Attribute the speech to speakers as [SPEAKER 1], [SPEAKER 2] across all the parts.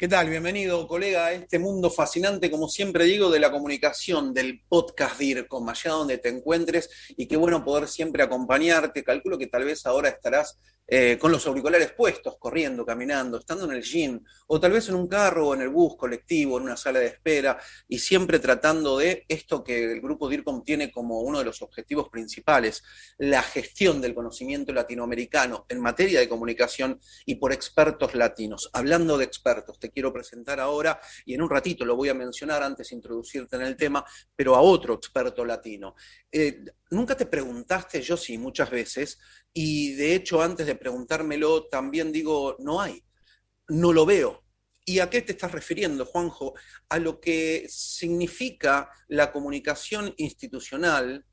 [SPEAKER 1] ¿Qué tal? Bienvenido, colega, a este mundo fascinante, como siempre digo, de la comunicación, del podcast DIRCOM, allá donde te encuentres, y qué bueno poder siempre acompañarte. Calculo que tal vez ahora estarás eh, con los auriculares puestos, corriendo, caminando, estando en el gym, o tal vez en un carro o en el bus colectivo, en una sala de espera, y siempre tratando de esto que el grupo DIRCOM tiene como uno de los objetivos principales, la gestión del conocimiento latinoamericano en materia de comunicación y por expertos latinos. Hablando de expertos, te quiero presentar ahora, y en un ratito lo voy a mencionar antes de introducirte en el tema, pero a otro experto latino. Eh, Nunca te preguntaste, yo sí, muchas veces, y de hecho antes de preguntármelo también digo, no hay, no lo veo. ¿Y a qué te estás refiriendo, Juanjo? A lo que significa la comunicación institucional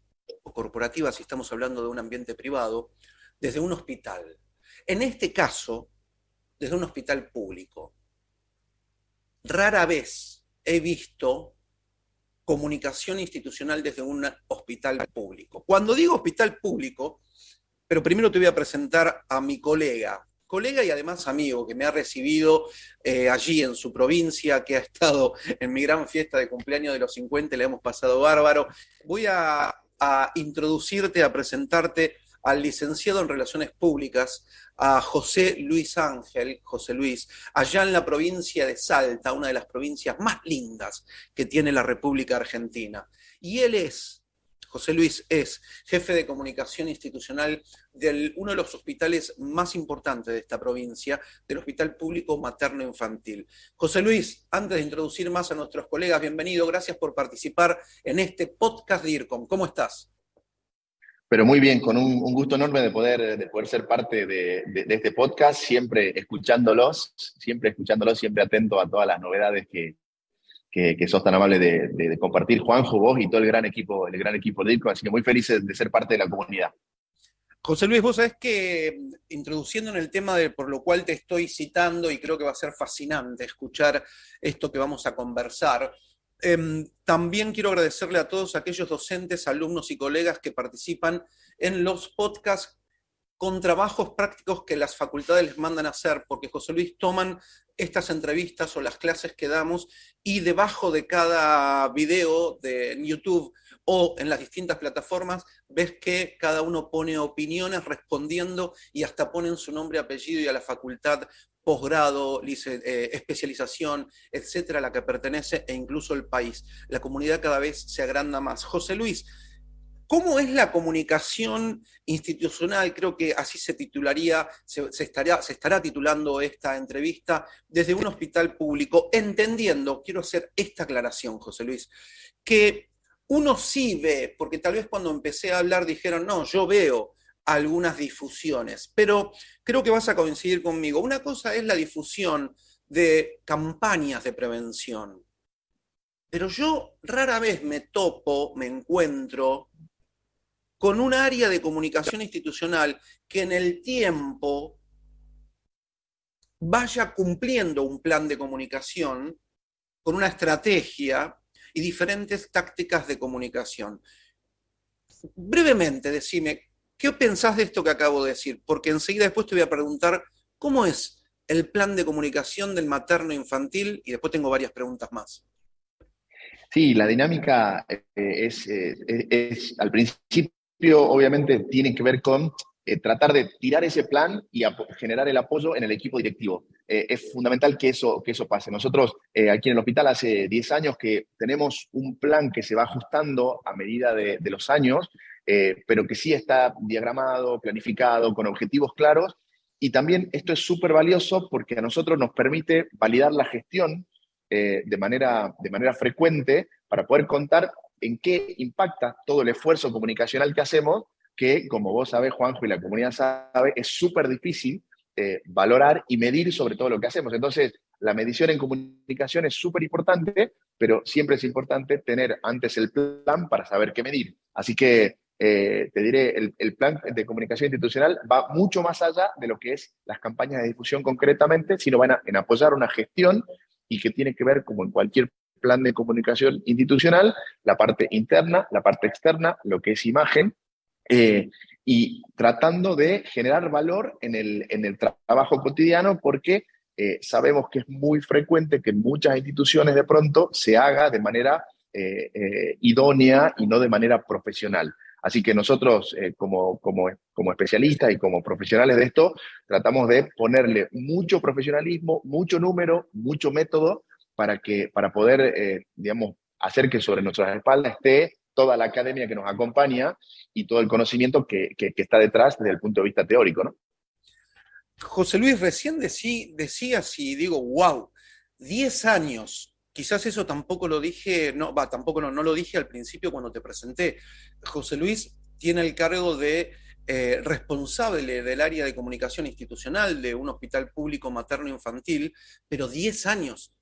[SPEAKER 1] o corporativa, si estamos hablando de un ambiente privado, desde un hospital. En este caso, desde un hospital público. Rara vez he visto comunicación institucional desde un hospital público. Cuando digo hospital público, pero primero te voy a presentar a mi colega, colega y además amigo, que me ha recibido eh, allí en su provincia, que ha estado en mi gran fiesta de cumpleaños de los 50, le hemos pasado bárbaro. Voy a, a introducirte, a presentarte al licenciado en Relaciones Públicas, a José Luis Ángel, José Luis, allá en la provincia de Salta, una de las provincias más lindas que tiene la República Argentina. Y él es, José Luis es jefe de comunicación institucional de uno de los hospitales más importantes de esta provincia, del Hospital Público Materno Infantil. José Luis, antes de introducir más a nuestros colegas, bienvenido, gracias por participar en este podcast de IRCOM. ¿Cómo estás?
[SPEAKER 2] Pero muy bien, con un, gusto enorme de poder, de poder ser parte de, este podcast, siempre escuchándolos, siempre escuchándolos, siempre atento a todas las novedades que, que, sos tan amable de, compartir, Juanjo, vos y todo el gran equipo, el gran equipo de IRCO, así que muy felices de ser parte de la comunidad.
[SPEAKER 1] José Luis, vos sabés que introduciendo en el tema de por lo cual te estoy citando, y creo que va a ser fascinante escuchar esto que vamos a conversar, Em, también quiero agradecerle a todos aquellos docentes, alumnos y colegas que participan en los podcasts con trabajos prácticos que las facultades les mandan a hacer, porque José Luis toman estas entrevistas o las clases que damos y debajo de cada video de YouTube o en las distintas plataformas, ves que cada uno pone opiniones respondiendo y hasta ponen su nombre, apellido y a la facultad posgrado, eh, especialización, etcétera, a la que pertenece e incluso el país. La comunidad cada vez se agranda más. José Luis, ¿cómo es la comunicación institucional? Creo que así se titularía, se, estaría, se estará titulando esta entrevista desde un hospital público, entendiendo, quiero hacer esta aclaración, José Luis, que uno sí ve, porque tal vez cuando empecé a hablar dijeron, no, yo veo algunas difusiones, pero creo que vas a coincidir conmigo. Una cosa es la difusión de campañas de prevención, pero yo rara vez me topo, me encuentro con un área de comunicación institucional que en el tiempo vaya cumpliendo un plan de comunicación con una estrategia y diferentes tácticas de comunicación. Brevemente, decime, ¿Qué pensás de esto que acabo de decir? Porque enseguida después te voy a preguntar cómo es el plan de comunicación del materno infantil y después tengo varias preguntas más.
[SPEAKER 2] Sí, la dinámica eh, es, eh, es, al principio obviamente tiene que ver con eh, tratar de tirar ese plan y generar el apoyo en el equipo directivo. es fundamental que eso, que eso pase. Nosotros aquí en el hospital hace 10 años que tenemos un plan que se va ajustando a medida de los años, eh, pero que sí está diagramado, planificado, con objetivos claros. Y también esto es súper valioso porque a nosotros nos permite validar la gestión eh, de, manera, de manera frecuente para poder contar en qué impacta todo el esfuerzo comunicacional que hacemos, que como vos sabés, Juanjo, y la comunidad sabe, es súper difícil eh, valorar y medir sobre todo lo que hacemos. Entonces, la medición en comunicación es súper importante, pero siempre es importante tener antes el plan para saber qué medir. Así que eh, te diré, el, plan de comunicación institucional va mucho más allá de lo que es las campañas de difusión concretamente, sino van a, en apoyar una gestión y que tiene que ver, como en cualquier plan de comunicación institucional, la parte interna, la parte externa, lo que es imagen, eh, y tratando de generar valor en el, en el trabajo cotidiano porque eh, sabemos que es muy frecuente que en muchas instituciones de pronto se haga de manera eh, eh, idónea y no de manera profesional. Así que nosotros, como, como, como especialistas y como profesionales de esto, tratamos de ponerle mucho profesionalismo, mucho número, mucho método para, que, para poder, digamos, hacer que sobre nuestras espaldas esté toda la academia que nos acompaña y todo el conocimiento que, que, que está detrás desde el punto de vista teórico, ¿no?
[SPEAKER 1] José Luis, recién decí, decías y digo, wow, 10 años. Quizás eso tampoco lo dije, no, va, tampoco no, no lo dije al principio cuando te presenté. José Luis tiene el cargo de eh, responsable del área de comunicación institucional de un hospital público materno infantil, pero 10 años.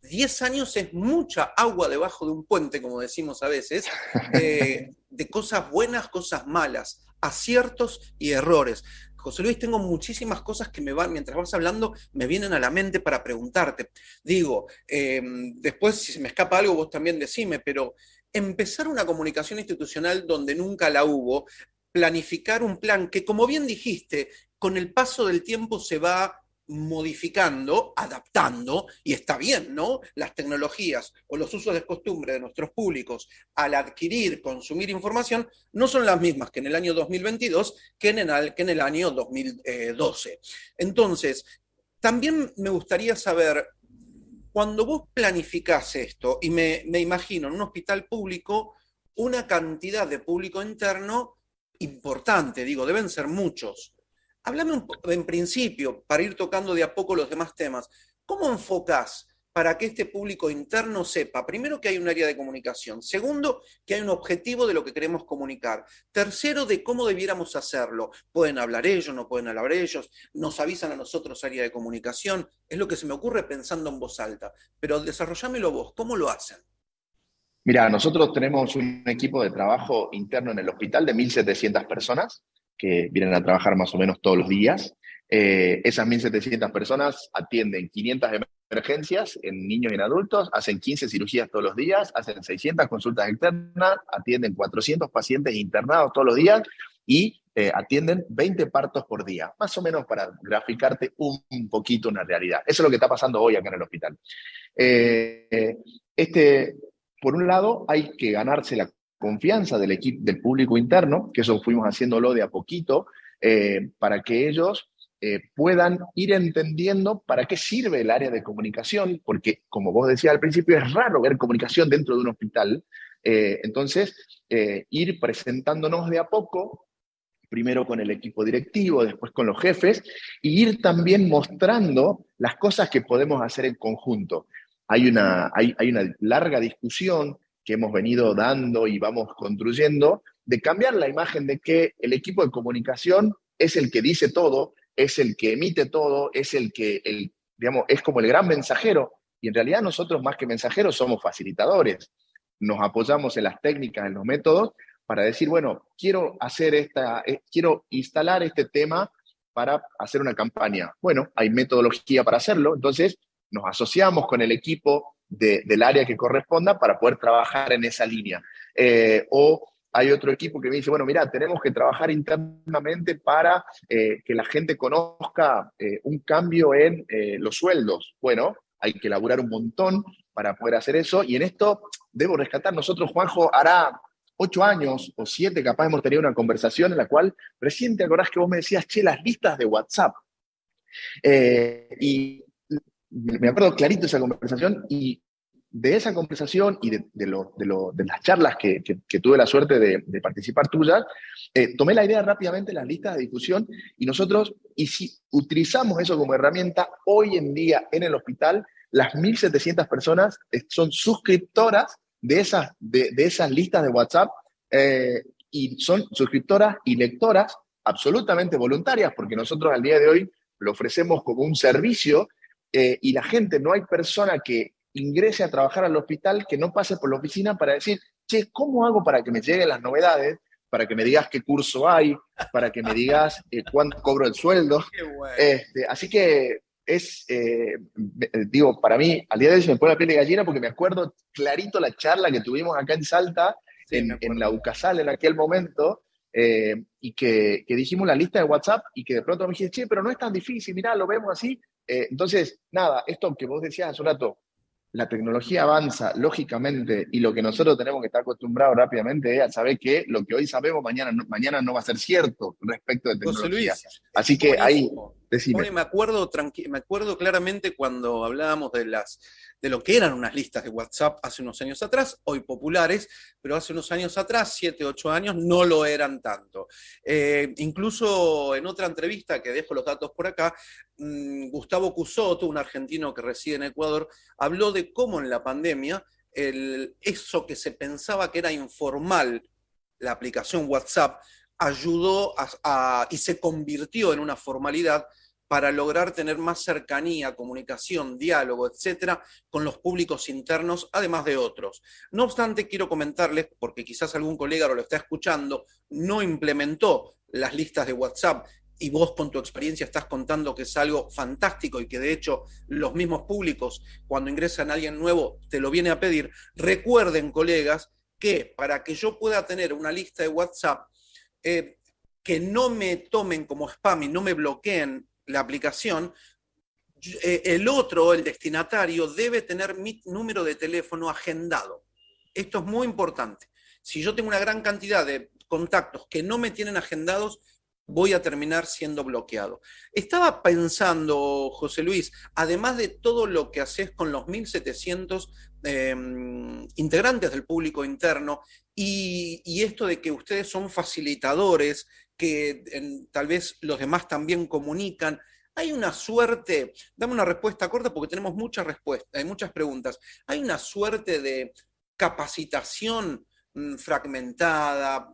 [SPEAKER 1] 10 años es mucha agua debajo de un puente, como decimos a veces, eh, de cosas buenas, cosas malas, aciertos y errores. José Luis, tengo muchísimas cosas que me van, mientras vas hablando, me vienen a la mente para preguntarte. Digo, em, después si se me escapa algo, vos también decime, pero empezar una comunicación institucional donde nunca la hubo, planificar un plan que, como bien dijiste, con el paso del tiempo se va modificando, adaptando, y está bien, ¿no? Las tecnologías o los usos de costumbre de nuestros públicos al adquirir, consumir información, no son las mismas que en el año 2022 que en el, que en el año 2012. Entonces, también me gustaría saber, cuando vos planificás esto, y me, me imagino en un hospital público, una cantidad de público interno importante, digo, deben ser muchos. Háblame en principio, para ir tocando de a poco los demás temas, ¿cómo enfocás para que este público interno sepa, primero, que hay un área de comunicación, segundo, que hay un objetivo de lo que queremos comunicar, tercero, de cómo debiéramos hacerlo? Pueden hablar ellos, no pueden hablar ellos, nos avisan a nosotros área de comunicación, es lo que se me ocurre pensando en voz alta, pero desarrollámelo vos, ¿cómo lo hacen?
[SPEAKER 2] Mira, nosotros tenemos un equipo de trabajo interno en el hospital de 1.700 personas que vienen a trabajar más o menos todos los días. Eh, esas 1.700 personas atienden 500 emergencias en niños y en adultos, hacen 15 cirugías todos los días, hacen 600 consultas externas, atienden 400 pacientes internados todos los días y eh, atienden 20 partos por día, más o menos para graficarte un, poquito una realidad. Eso es lo que está pasando hoy acá en el hospital. Eh, este, por un lado, hay que ganarse la confianza del equipo, del público interno, que eso fuimos haciéndolo de a poquito, eh, para que ellos eh, puedan ir entendiendo para qué sirve el área de comunicación, porque como vos decías al principio, es raro ver comunicación dentro de un hospital. Eh, entonces, ir presentándonos de a poco, primero con el equipo directivo, después con los jefes, y ir también mostrando las cosas que podemos hacer en conjunto. Hay una, hay, hay una larga discusión que hemos venido dando y vamos construyendo, de cambiar la imagen de que el equipo de comunicación es el que dice todo, es el que emite todo, es el que, el, digamos, es como el gran mensajero. Y en realidad nosotros más que mensajeros somos facilitadores. Nos apoyamos en las técnicas, en los métodos, para decir, bueno, quiero hacer esta, eh, quiero instalar este tema para hacer una campaña. Bueno, hay metodología para hacerlo, entonces nos asociamos con el equipo del área que corresponda para poder trabajar en esa línea. Eh, o hay otro equipo que me dice, bueno, mira, tenemos que trabajar internamente para eh, que la gente conozca eh, un cambio en los sueldos. Bueno, hay que elaborar un montón para poder hacer eso. Y en esto debo rescatar, nosotros, Juanjo, hará ocho años o siete, capaz hemos tenido una conversación en la cual recién te acordás que vos me decías, che, las listas de WhatsApp. y me acuerdo clarito esa conversación y de esa conversación y de, de, lo, de, las charlas que, que, tuve la suerte de, participar tuyas, eh, tomé la idea rápidamente las listas de discusión y nosotros, y si utilizamos eso como herramienta, hoy en día en el hospital, las 1.700 personas eh, son suscriptoras de esas, de, esas listas de WhatsApp eh, y son suscriptoras y lectoras absolutamente voluntarias, porque nosotros al día de hoy lo ofrecemos como un servicio y la gente, no hay persona que ingrese a trabajar al hospital que no pase por la oficina para decir, che, ¿cómo hago para que me lleguen las novedades? Para que me digas qué curso hay, para que me digas eh, cuánto cobro el sueldo. Este, así que es, eh, digo, para mí, al día de hoy se me pone la piel de gallina porque me acuerdo clarito la charla que tuvimos acá en Salta, en, en, la UCASAL en aquel momento, eh, y que, que, dijimos la lista de WhatsApp y que de pronto me dijiste, che, pero no es tan difícil, mirá, lo vemos así. Eh, entonces, nada, esto que vos decías hace un rato, la tecnología avanza lógicamente y lo que nosotros tenemos que estar acostumbrados rápidamente es a saber que lo que hoy sabemos mañana no, mañana no va a ser cierto respecto de tecnología. Así que ahí,
[SPEAKER 1] me acuerdo, me acuerdo claramente cuando hablábamos de las de lo que eran unas listas de WhatsApp hace unos años atrás, hoy populares, pero hace unos años atrás, siete, ocho años, no lo eran tanto. Eh, incluso en otra entrevista, que dejo los datos por acá, mm, Gustavo Cusoto, un argentino que reside en Ecuador, habló de cómo en la pandemia eso que se pensaba que era informal, la aplicación WhatsApp, ayudó y se convirtió en una formalidad para lograr tener más cercanía, comunicación, diálogo, etcétera, con los públicos internos, además de otros. No obstante, quiero comentarles, porque quizás algún colega lo está escuchando, no implementó las listas de WhatsApp y vos con tu experiencia estás contando que es algo fantástico y que de hecho los mismos públicos, cuando ingresan a alguien nuevo, te lo viene a pedir, recuerden, colegas, que para que yo pueda tener una lista de WhatsApp, eh, que no me tomen como spam y no me bloqueen la aplicación, eh, el otro, el destinatario, debe tener mi número de teléfono agendado. Esto es muy importante. Si yo tengo una gran cantidad de contactos que no me tienen agendados, voy a terminar siendo bloqueado. Estaba pensando, José Luis, además de todo lo que haces con los 1.700 em, integrantes del público interno y, esto de que ustedes son facilitadores que tal vez los demás también comunican. Hay una suerte, dame una respuesta corta porque tenemos muchas respuestas, hay muchas preguntas. Hay una suerte de capacitación mm, fragmentada,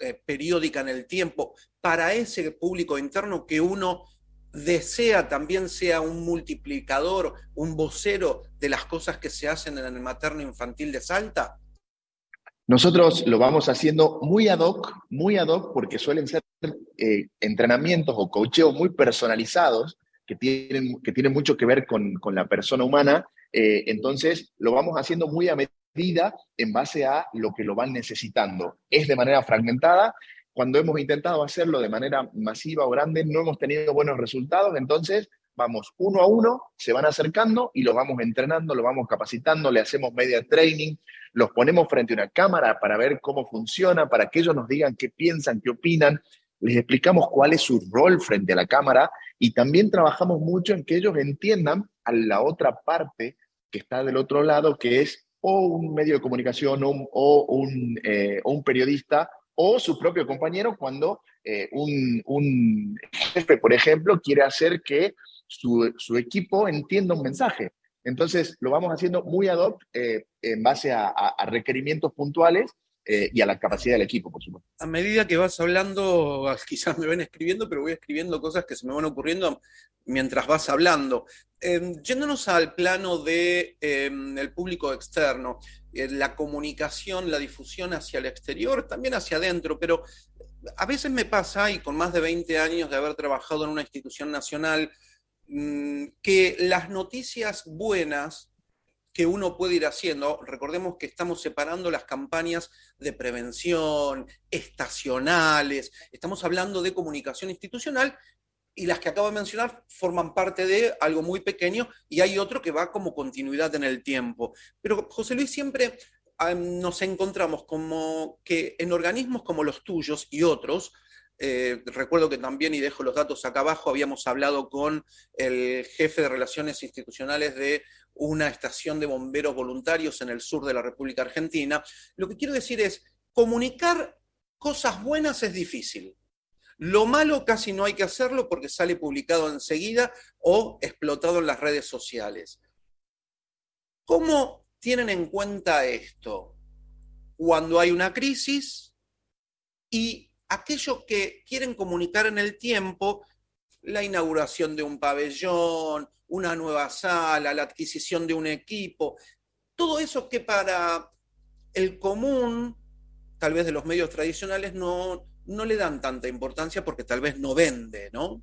[SPEAKER 1] eh, periódica en el tiempo, para ese público interno que uno desea también sea un multiplicador, un vocero de las cosas que se hacen en el materno infantil de Salta?
[SPEAKER 2] Nosotros lo vamos haciendo muy ad hoc, muy ad hoc, porque suelen ser eh, entrenamientos o cocheos muy personalizados que tienen, mucho que ver con, con la persona humana. Eh, entonces, lo vamos haciendo muy a medida en base a lo que lo van necesitando. Es de manera fragmentada. Cuando hemos intentado hacerlo de manera masiva o grande, no hemos tenido buenos resultados. Entonces, vamos uno a uno, se van acercando y los vamos entrenando, los vamos capacitando, le hacemos media training, los ponemos frente a una cámara para ver cómo funciona, para que ellos nos digan qué piensan, qué opinan, les explicamos cuál es su rol frente a la cámara y también trabajamos mucho en que ellos entiendan a la otra parte que está del otro lado, que es o un medio de comunicación o, un, eh, un periodista o su propio compañero cuando eh, un, un, jefe, por ejemplo, quiere hacer que su, equipo entienda un mensaje. Entonces, lo vamos haciendo muy ad hoc eh, en base a, requerimientos puntuales eh, y a la capacidad del equipo, por supuesto.
[SPEAKER 1] A medida que vas hablando, quizás me ven escribiendo, pero voy escribiendo cosas que se me van ocurriendo mientras vas hablando. Em, yéndonos al plano del de, el público externo, eh, la comunicación, la difusión hacia el exterior, también hacia adentro, pero a veces me pasa, y con más de 20 años de haber trabajado en una institución nacional, que las noticias buenas que uno puede ir haciendo, recordemos que estamos separando las campañas de prevención, estacionales, estamos hablando de comunicación institucional y las que acabo de mencionar forman parte de algo muy pequeño y hay otro que va como continuidad en el tiempo. Pero José Luis, siempre nos encontramos como que en organismos como los tuyos y otros, eh, recuerdo que también, y dejo los datos acá abajo, habíamos hablado con el jefe de Relaciones Institucionales de una estación de bomberos voluntarios en el sur de la República Argentina. Lo que quiero decir es, comunicar cosas buenas es difícil. Lo malo casi no hay que hacerlo porque sale publicado enseguida o explotado en las redes sociales. ¿Cómo tienen en cuenta esto? Cuando hay una crisis y aquellos que quieren comunicar en el tiempo la inauguración de un pabellón, una nueva sala, la adquisición de un equipo, todo eso que para el común, tal vez de los medios tradicionales, no, no le dan tanta importancia porque tal vez no vende, ¿no?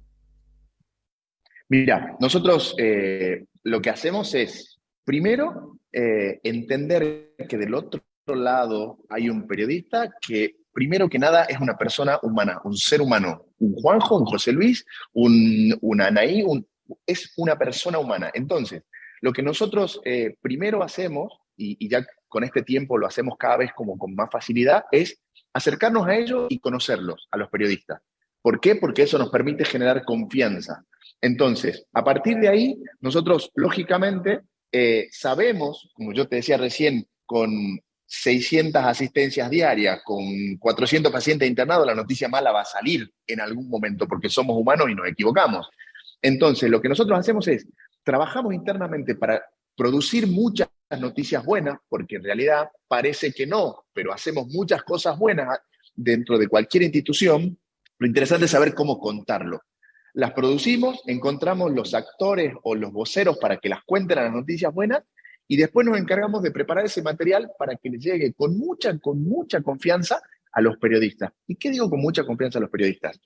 [SPEAKER 2] Mira, nosotros eh, lo que hacemos es, primero, eh, entender que del otro lado hay un periodista que primero que nada es una persona humana, un ser humano, un Juanjo, un José Luis, un, Anaí, es una persona humana. Entonces, lo que nosotros eh, primero hacemos, y, ya con este tiempo lo hacemos cada vez como con más facilidad, es acercarnos a ellos y conocerlos, a los periodistas. ¿Por qué? Porque eso nos permite generar confianza. Entonces, a partir de ahí, nosotros, lógicamente, eh, sabemos, como yo te decía recién, con 600 asistencias diarias, con 400 pacientes internados, la noticia mala va a salir en algún momento, porque somos humanos y nos equivocamos. Entonces, lo que nosotros hacemos es, trabajamos internamente para producir muchas noticias buenas, porque en realidad parece que no, pero hacemos muchas cosas buenas dentro de cualquier institución. Lo interesante es saber cómo contarlo. Las producimos, encontramos los actores o los voceros para que las cuenten a las noticias buenas y después nos encargamos de preparar ese material para que le llegue con mucha, con mucha confianza a los periodistas. ¿Y qué digo con mucha confianza a los periodistas?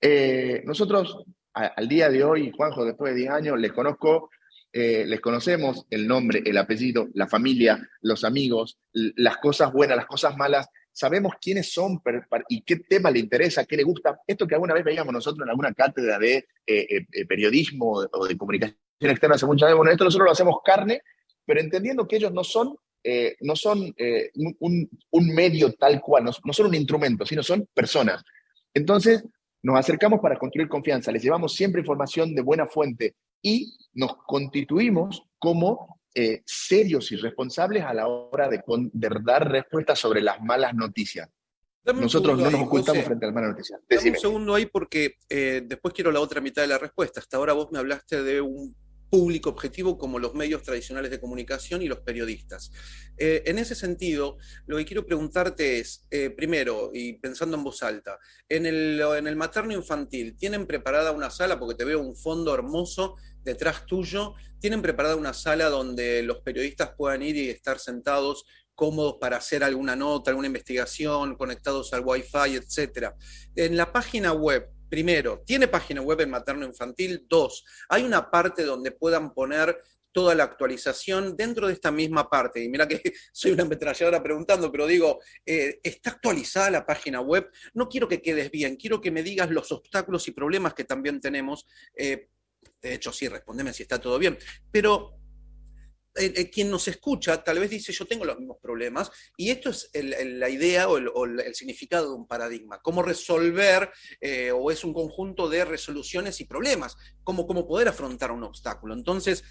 [SPEAKER 2] Eh, nosotros al día de hoy, Juanjo, después de 10 años, les conozco, eh, les conocemos el nombre, el apellido, la familia, los amigos, las cosas buenas, las cosas malas, sabemos quiénes son y qué tema le interesa, qué le gusta. Esto que alguna vez veíamos nosotros en alguna cátedra de eh, periodismo o de comunicación externa hace mucho tiempo, bueno, esto nosotros lo hacemos carne, pero entendiendo que ellos no son, no son un, medio tal cual, no, no son un instrumento, sino son personas. Entonces, nos acercamos para construir confianza, les llevamos siempre información de buena fuente y nos constituimos como eh, serios y responsables a la hora de, dar respuestas sobre las malas noticias. Nosotros no nos ocultamos frente a las malas noticias.
[SPEAKER 1] Dame un segundo ahí porque eh, después quiero la otra mitad de la respuesta. Hasta ahora vos me hablaste de un público objetivo como los medios tradicionales de comunicación y los periodistas. Eh, en ese sentido, lo que quiero preguntarte es, eh, primero, y pensando en voz alta, en el, en el materno infantil, ¿tienen preparada una sala, porque te veo un fondo hermoso detrás tuyo, ¿tienen preparada una sala donde los periodistas puedan ir y estar sentados cómodos para hacer alguna nota, alguna investigación, conectados al Wi-Fi, etcétera? En la página web, Primero, ¿tiene página web en materno infantil? Dos, hay una parte donde puedan poner toda la actualización dentro de esta misma parte. Y mira que soy una ametralladora preguntando, pero digo, eh, ¿está actualizada la página web? No quiero que quedes bien, quiero que me digas los obstáculos y problemas que también tenemos. Eh, de hecho, sí, respondeme si está todo bien. Pero eh, eh, quien nos escucha tal vez dice yo tengo los mismos problemas y esto es la idea o el, significado de un paradigma, cómo resolver eh, o es un conjunto de resoluciones y problemas, cómo, poder afrontar un obstáculo. Entonces,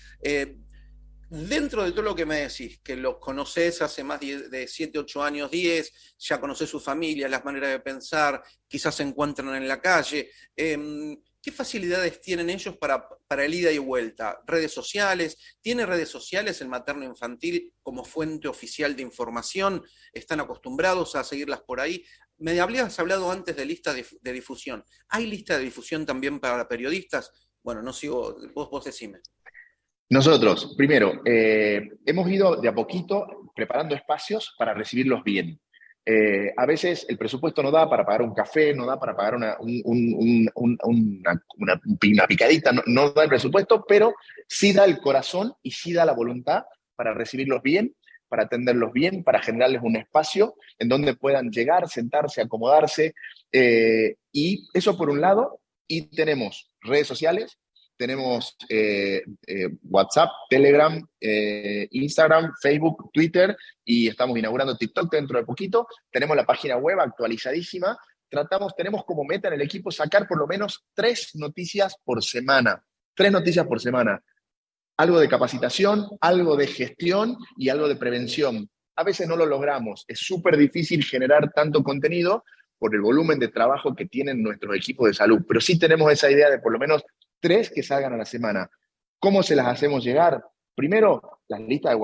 [SPEAKER 1] dentro de todo lo que me decís, que los conoces hace más de 7, 8 años, 10, ya conoces su familia, las maneras de pensar, quizás se encuentran en la calle, em, ¿Qué facilidades tienen ellos para, para el ida y vuelta? ¿Redes sociales? ¿Tiene redes sociales el materno infantil como fuente oficial de información? ¿Están acostumbrados a seguirlas por ahí? Me habías hablado antes de lista de, difusión. ¿Hay lista de difusión también para periodistas? Bueno, no sigo, vos, vos decime.
[SPEAKER 2] Nosotros, primero, eh, hemos ido de a poquito preparando espacios para recibirlos bien. Eh, a veces el presupuesto no da para pagar un café, no da para pagar una, una, picadita, no, da el presupuesto, pero sí da el corazón y sí da la voluntad para recibirlos bien, para atenderlos bien, para generarles un espacio en donde puedan llegar, sentarse, acomodarse. Eh, y eso por un lado, y tenemos redes sociales, tenemos eh, eh, WhatsApp, Telegram, eh, Instagram, Facebook, Twitter y estamos inaugurando TikTok dentro de poquito. Tenemos la página web actualizadísima. Tratamos, tenemos como meta en el equipo sacar por lo menos tres noticias por semana. Tres noticias por semana. Algo de capacitación, algo de gestión y algo de prevención. A veces no lo logramos. Es súper difícil generar tanto contenido por el volumen de trabajo que tienen nuestros equipos de salud, pero sí tenemos esa idea de por lo menos tres que salgan a la semana. ¿Cómo se las hacemos llegar? Primero, las listas de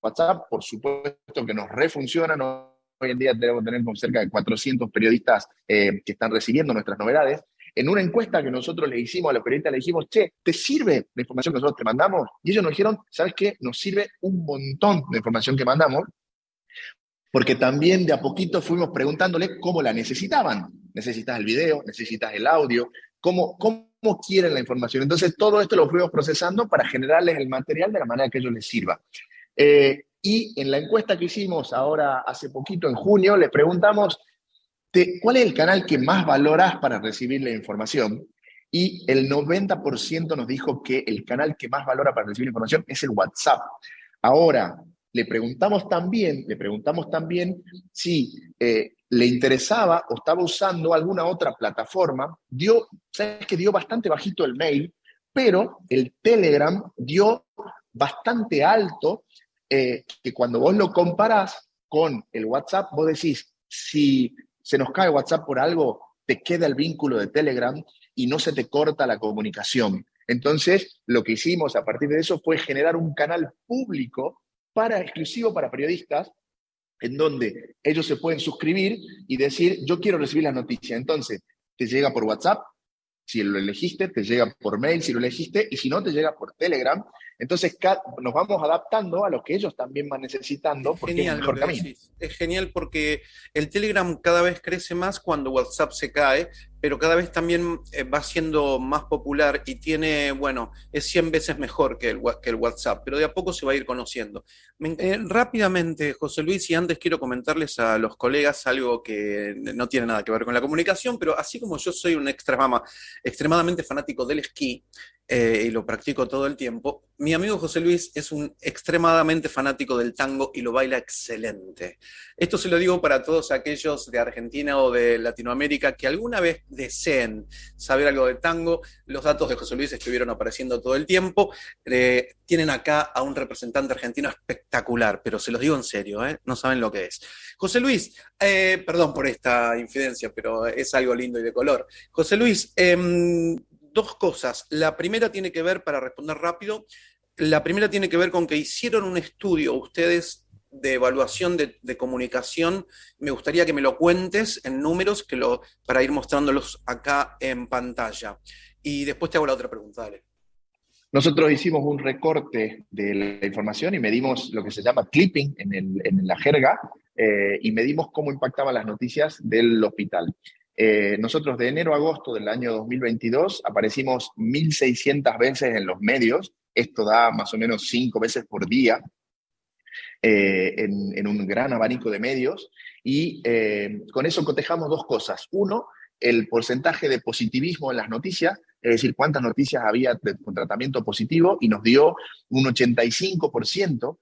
[SPEAKER 2] WhatsApp, por supuesto que nos refuncionan. Hoy en día tenemos cerca de 400 periodistas eh, que están recibiendo nuestras novedades. En una encuesta que nosotros le hicimos a los periodistas, le dijimos, che, ¿te sirve la información que nosotros te mandamos? Y ellos nos dijeron, ¿sabes qué? Nos sirve un montón de información que mandamos, porque también de a poquito fuimos preguntándole cómo la necesitaban. ¿Necesitas el video? ¿Necesitas el audio? ¿Cómo, quieren la información. Entonces, todo esto lo fuimos procesando para generarles el material de la manera que ellos les sirva. Eh, y en la encuesta que hicimos ahora hace poquito, en junio, le preguntamos, ¿cuál es el canal que más valoras para recibir la información? y el 90% nos dijo que el canal que más valora para recibir información es el WhatsApp. Ahora, le preguntamos también, le preguntamos también si eh, le interesaba o estaba usando alguna otra plataforma. Dio, sabes que dio bastante bajito el mail, pero el Telegram dio bastante alto, eh, que cuando vos lo comparás con el WhatsApp, vos decís, si se nos cae WhatsApp por algo, te queda el vínculo de Telegram y no se te corta la comunicación. Entonces, lo que hicimos a partir de eso fue generar un canal público para, exclusivo para periodistas, en donde ellos se pueden suscribir y decir, yo quiero recibir la noticia. Entonces, te llega por WhatsApp, si lo elegiste, te llega por mail, si lo elegiste, y si no, te llega por Telegram. Entonces nos vamos adaptando a lo que ellos también van necesitando porque
[SPEAKER 1] genial, es mejor Es genial porque el Telegram cada vez crece más cuando WhatsApp se cae, pero cada vez también eh, va siendo más popular y tiene, bueno, es 100 veces mejor que el, WhatsApp, pero de a poco se va a ir conociendo. Eh, rápidamente, José Luis, y antes quiero comentarles a los colegas algo que no tiene nada que ver con la comunicación, pero así como yo soy un extremama, extremadamente fanático del esquí, eh, y lo practico todo el tiempo. Mi amigo José Luis es un extremadamente fanático del tango y lo baila excelente. Esto se lo digo para todos aquellos de Argentina o de Latinoamérica que alguna vez deseen saber algo de tango. Los datos de José Luis estuvieron apareciendo todo el tiempo. Eh, tienen acá a un representante argentino espectacular, pero se los digo en serio, ¿eh? no saben lo que es. José Luis, perdón por esta infidencia, pero es algo lindo y de color. José Luis, em, dos cosas. La primera tiene que ver, para responder rápido, la primera tiene que ver con que hicieron un estudio ustedes de evaluación de, comunicación. Me gustaría que me lo cuentes en números que lo, para ir mostrándolos acá en pantalla. Y después te hago la otra pregunta, dale.
[SPEAKER 2] Nosotros hicimos un recorte de la información y medimos lo que se llama clipping en, la jerga eh, y medimos cómo impactaban las noticias del hospital. Eh, nosotros de enero a agosto del año 2022 aparecimos 1.600 veces en los medios, esto da más o menos cinco veces por día eh, en, un gran abanico de medios, y eh, con eso cotejamos dos cosas. Uno, el porcentaje de positivismo en las noticias, es decir, cuántas noticias había con tratamiento positivo, y nos dio un 85%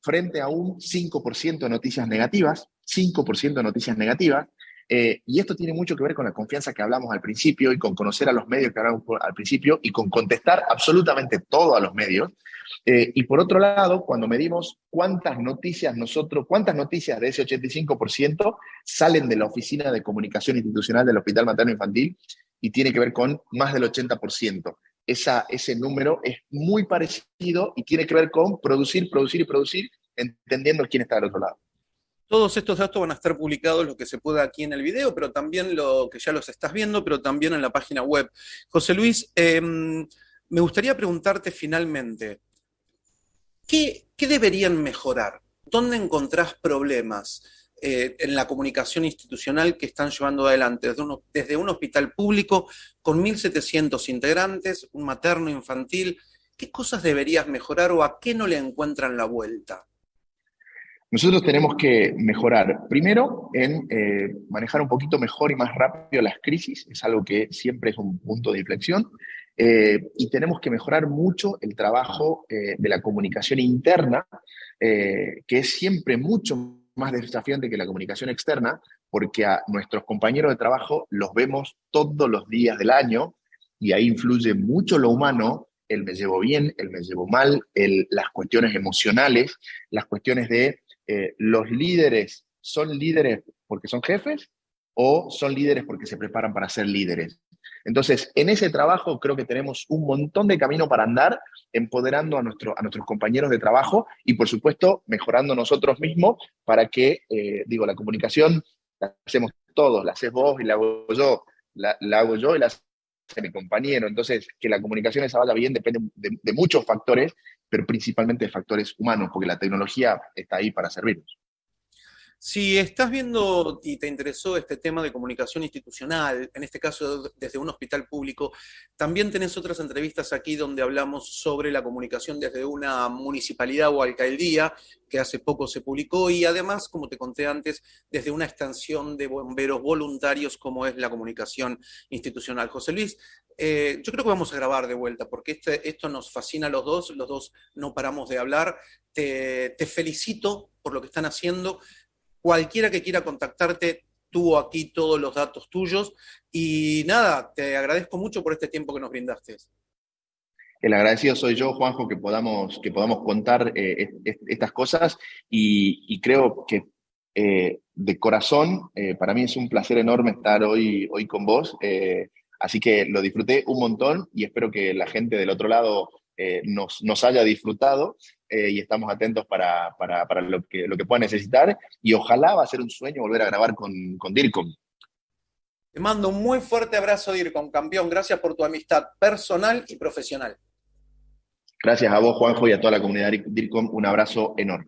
[SPEAKER 2] frente a un 5% de noticias negativas, 5% de noticias negativas, eh, y esto tiene mucho que ver con la confianza que hablamos al principio y con conocer a los medios que hablamos al principio y con contestar absolutamente todo a los medios. Eh, y por otro lado, cuando medimos cuántas noticias nosotros, cuántas noticias de ese 85% salen de la oficina de comunicación institucional del Hospital Materno Infantil y tiene que ver con más del 80%. Esa, ese número es muy parecido y tiene que ver con producir, producir y producir, entendiendo quién está del otro lado.
[SPEAKER 1] Todos estos datos van a estar publicados, lo que se pueda aquí en el video, pero también lo que ya los estás viendo, pero también en la página web. José Luis, em, me gustaría preguntarte finalmente, ¿qué, deberían mejorar? ¿Dónde encontrás problemas eh, en la comunicación institucional que están llevando adelante desde un, desde un hospital público con 1.700 integrantes, un materno infantil? ¿Qué cosas deberías mejorar o a qué no le encuentran la vuelta?
[SPEAKER 2] Nosotros tenemos que mejorar, primero, en eh, manejar un poquito mejor y más rápido las crisis, es algo que siempre es un punto de inflexión, eh, y tenemos que mejorar mucho el trabajo eh, de la comunicación interna, que es siempre mucho más desafiante que la comunicación externa, porque a nuestros compañeros de trabajo los vemos todos los días del año, y ahí influye mucho lo humano, el me llevo bien, el me llevo mal, las cuestiones emocionales, las cuestiones de eh, los líderes son líderes porque son jefes o son líderes porque se preparan para ser líderes. Entonces, en ese trabajo creo que tenemos un montón de camino para andar, empoderando a, nuestro, a nuestros compañeros de trabajo y, por supuesto, mejorando nosotros mismos para que, eh, digo, la comunicación la hacemos todos, la haces vos y la hago yo, la, hago yo y la mi compañero. Entonces, que la comunicación esa vaya bien depende de muchos factores pero principalmente de factores humanos, porque la tecnología está ahí para servirnos.
[SPEAKER 1] Si estás viendo y te interesó este tema de comunicación institucional, en este caso desde un hospital público, también tenés otras entrevistas aquí donde hablamos sobre la comunicación desde una municipalidad o alcaldía, que hace poco se publicó, y además, como te conté antes, desde una extensión de bomberos voluntarios como es la comunicación institucional. José Luis, eh, yo creo que vamos a grabar de vuelta, porque este, esto nos fascina a los dos, los dos no paramos de hablar. te felicito por lo que están haciendo. Cualquiera que quiera contactarte, tuvo aquí todos los datos tuyos. Y nada, te agradezco mucho por este tiempo que nos brindaste.
[SPEAKER 2] El agradecido soy yo, Juanjo, que podamos, que podamos contar eh, estas cosas y, creo que eh, de corazón, eh, para mí es un placer enorme estar hoy, hoy con vos, así que lo disfruté un montón y espero que la gente del otro lado nos, nos haya disfrutado eh, y estamos atentos para, para, para, lo, que, lo que pueda necesitar y ojalá va a ser un sueño volver a grabar con, con DIRCOM.
[SPEAKER 1] Te mando un muy fuerte abrazo, DIRCOM, campeón. Gracias por tu amistad personal y profesional.
[SPEAKER 2] Gracias a vos, Juanjo, y a toda la comunidad DIRCOM. Un abrazo enorme.